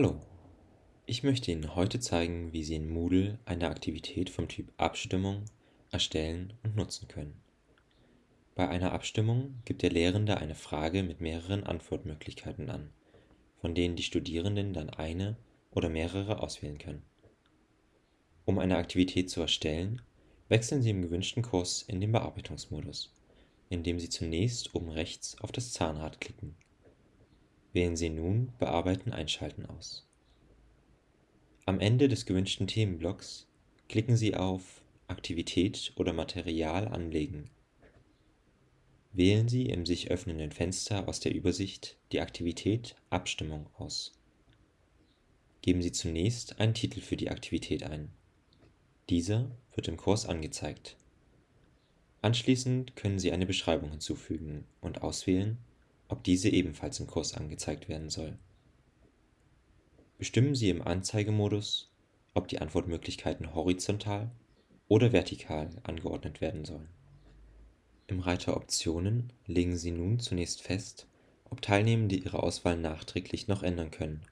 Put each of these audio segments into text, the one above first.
Hallo, ich möchte Ihnen heute zeigen, wie Sie in Moodle eine Aktivität vom Typ Abstimmung erstellen und nutzen können. Bei einer Abstimmung gibt der Lehrende eine Frage mit mehreren Antwortmöglichkeiten an, von denen die Studierenden dann eine oder mehrere auswählen können. Um eine Aktivität zu erstellen, wechseln Sie im gewünschten Kurs in den Bearbeitungsmodus, indem Sie zunächst oben rechts auf das Zahnrad klicken. Wählen Sie nun Bearbeiten einschalten aus. Am Ende des gewünschten Themenblocks klicken Sie auf Aktivität oder Material anlegen. Wählen Sie im sich öffnenden Fenster aus der Übersicht die Aktivität Abstimmung aus. Geben Sie zunächst einen Titel für die Aktivität ein. Dieser wird im Kurs angezeigt. Anschließend können Sie eine Beschreibung hinzufügen und auswählen, ob diese ebenfalls im Kurs angezeigt werden soll. Bestimmen Sie im Anzeigemodus, ob die Antwortmöglichkeiten horizontal oder vertikal angeordnet werden sollen. Im Reiter Optionen legen Sie nun zunächst fest, ob Teilnehmende ihre Auswahl nachträglich noch ändern können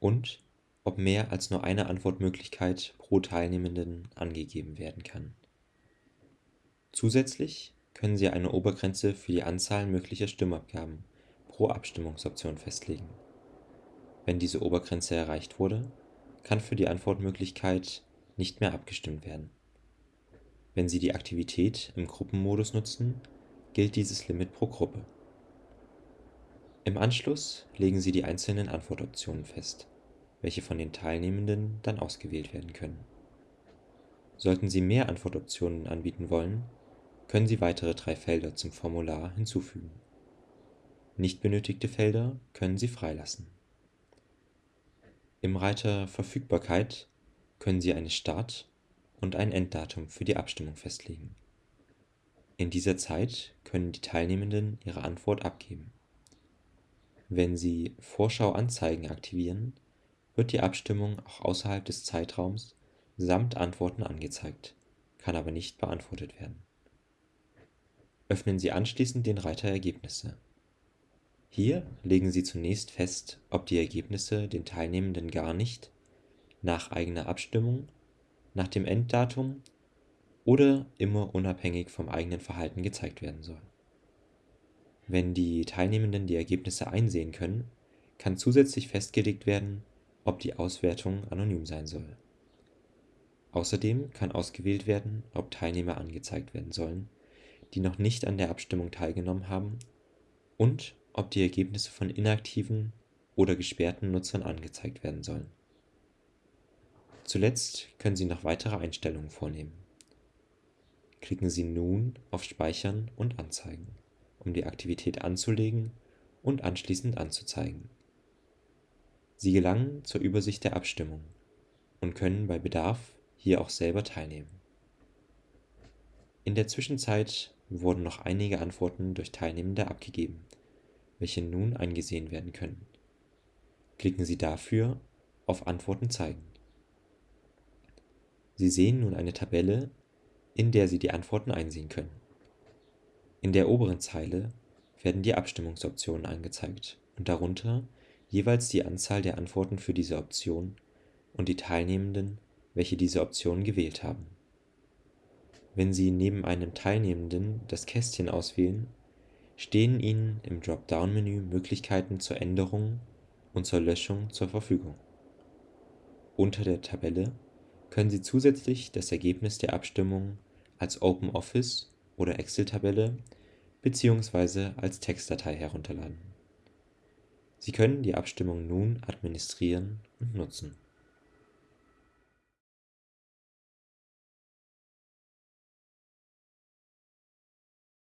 und ob mehr als nur eine Antwortmöglichkeit pro Teilnehmenden angegeben werden kann. Zusätzlich können Sie eine Obergrenze für die Anzahl möglicher Stimmabgaben pro Abstimmungsoption festlegen. Wenn diese Obergrenze erreicht wurde, kann für die Antwortmöglichkeit nicht mehr abgestimmt werden. Wenn Sie die Aktivität im Gruppenmodus nutzen, gilt dieses Limit pro Gruppe. Im Anschluss legen Sie die einzelnen Antwortoptionen fest, welche von den Teilnehmenden dann ausgewählt werden können. Sollten Sie mehr Antwortoptionen anbieten wollen, können Sie weitere drei Felder zum Formular hinzufügen. Nicht benötigte Felder können Sie freilassen. Im Reiter Verfügbarkeit können Sie eine Start- und ein Enddatum für die Abstimmung festlegen. In dieser Zeit können die Teilnehmenden ihre Antwort abgeben. Wenn Sie Vorschau anzeigen aktivieren, wird die Abstimmung auch außerhalb des Zeitraums samt Antworten angezeigt, kann aber nicht beantwortet werden Öffnen Sie anschließend den Reiter Ergebnisse. Hier legen Sie zunächst fest, ob die Ergebnisse den Teilnehmenden gar nicht, nach eigener Abstimmung, nach dem Enddatum oder immer unabhängig vom eigenen Verhalten gezeigt werden sollen. Wenn die Teilnehmenden die Ergebnisse einsehen können, kann zusätzlich festgelegt werden, ob die Auswertung anonym sein soll. Außerdem kann ausgewählt werden, ob Teilnehmer angezeigt werden sollen die noch nicht an der Abstimmung teilgenommen haben und ob die Ergebnisse von inaktiven oder gesperrten Nutzern angezeigt werden sollen. Zuletzt können Sie noch weitere Einstellungen vornehmen. Klicken Sie nun auf Speichern und Anzeigen, um die Aktivität anzulegen und anschließend anzuzeigen. Sie gelangen zur Übersicht der Abstimmung und können bei Bedarf hier auch selber teilnehmen. In der Zwischenzeit wurden noch einige Antworten durch Teilnehmende abgegeben, welche nun eingesehen werden können. Klicken Sie dafür auf Antworten zeigen. Sie sehen nun eine Tabelle, in der Sie die Antworten einsehen können. In der oberen Zeile werden die Abstimmungsoptionen angezeigt und darunter jeweils die Anzahl der Antworten für diese Option und die Teilnehmenden, welche diese Option gewählt haben wenn Sie neben einem Teilnehmenden das Kästchen auswählen, stehen Ihnen im Dropdown-Menü Möglichkeiten zur Änderung und zur Löschung zur Verfügung. Unter der Tabelle können Sie zusätzlich das Ergebnis der Abstimmung als OpenOffice oder Excel-Tabelle bzw. als Textdatei herunterladen. Sie können die Abstimmung nun administrieren und nutzen